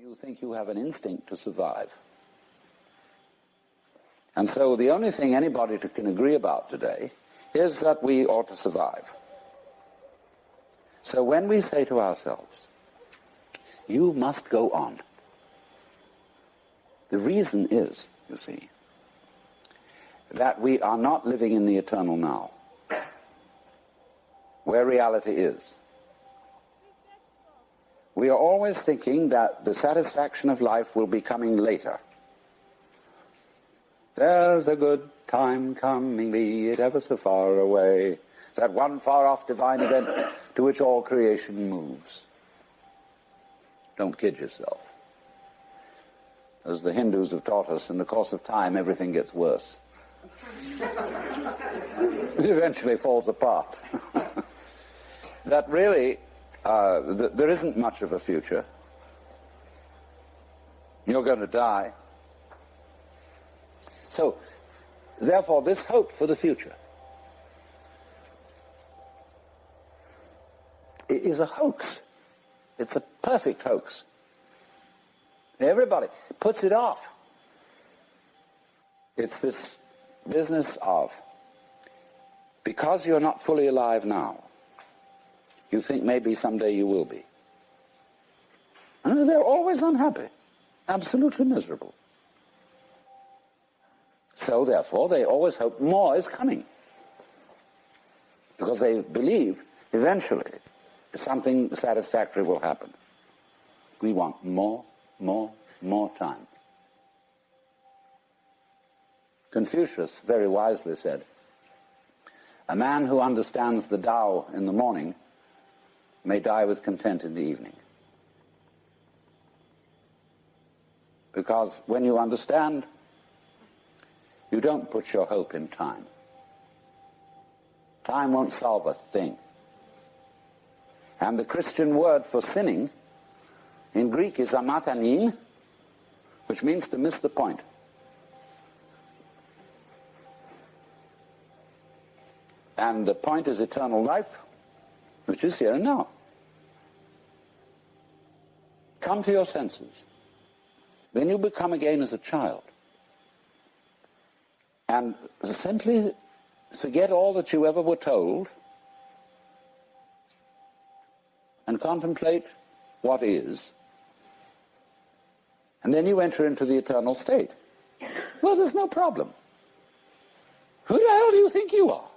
You think you have an instinct to survive. And so the only thing anybody can agree about today is that we ought to survive. So when we say to ourselves, you must go on, the reason is, you see, that we are not living in the eternal now, where reality is. We are always thinking that the satisfaction of life will be coming later. There's a good time coming, be it ever so far away, that one far-off divine event to which all creation moves. Don't kid yourself. As the Hindus have taught us, in the course of time, everything gets worse. it eventually falls apart. that really, uh, th there isn't much of a future. You're going to die. So, therefore, this hope for the future is a hoax. It's a perfect hoax. Everybody puts it off. It's this business of, because you're not fully alive now, you think maybe someday you will be. And they're always unhappy, absolutely miserable. So therefore, they always hope more is coming. Because they believe eventually something satisfactory will happen. We want more, more, more time. Confucius very wisely said, a man who understands the Tao in the morning may die with content in the evening. Because when you understand, you don't put your hope in time. Time won't solve a thing. And the Christian word for sinning in Greek is hamartanein, which means to miss the point. And the point is eternal life, which is here and now. Come to your senses. Then you become again as a child. And simply forget all that you ever were told and contemplate what is. And then you enter into the eternal state. Well, there's no problem. Who the hell do you think you are?